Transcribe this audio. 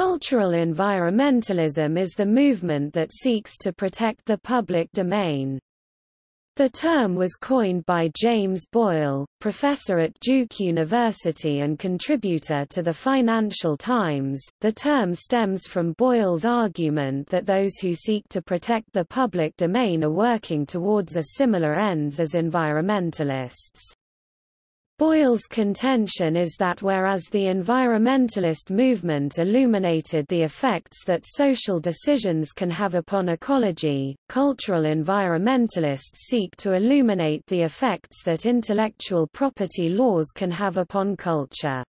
Cultural environmentalism is the movement that seeks to protect the public domain. The term was coined by James Boyle, professor at Duke University and contributor to the Financial Times. The term stems from Boyle's argument that those who seek to protect the public domain are working towards a similar ends as environmentalists. Boyle's contention is that whereas the environmentalist movement illuminated the effects that social decisions can have upon ecology, cultural environmentalists seek to illuminate the effects that intellectual property laws can have upon culture.